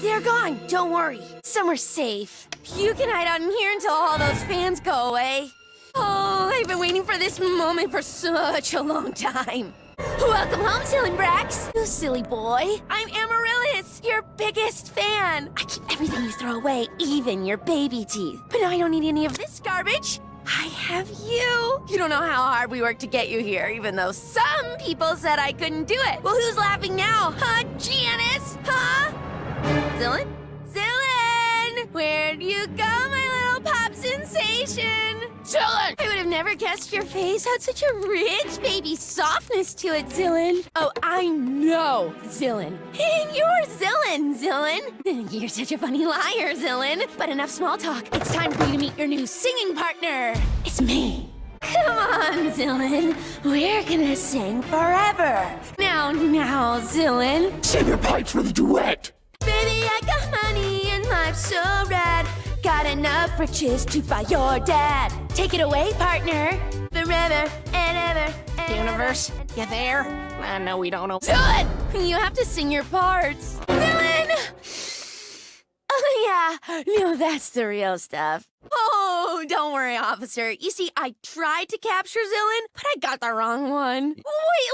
They're gone. Don't worry. Somewhere safe. You can hide out in here until all those fans go away. Oh, I've been waiting for this moment for such a long time. Welcome home, Silly Brax. You silly boy. I'm Amaryllis, your biggest fan. I keep everything you throw away, even your baby teeth. But now I don't need any of this garbage. I have you. You don't know how hard we worked to get you here, even though some people said I couldn't do it. Well, who's laughing now? Huh, Janice? Zillin? Zillin! Where'd you go, my little pop sensation? Zillin! I would have never guessed your face had such a rich baby softness to it, Zillin. Oh, I know, Zillin. And you're Zillin, Zillin. You're such a funny liar, Zillin. But enough small talk. It's time for you to meet your new singing partner. It's me. Come on, Zillin. We're gonna sing forever. Now, now, Zillin. Save your pipes for the duet! Life's so rad. Got enough riches to buy your dad. Take it away, partner. Forever and ever. And Universe, ever. you there? I know we don't know. Dylan! You have to sing your parts. Dylan! Oh, yeah. No, that's the real stuff. Oh, don't worry, officer. You see, I tried to capture Zillin, but I got the wrong one. Wait,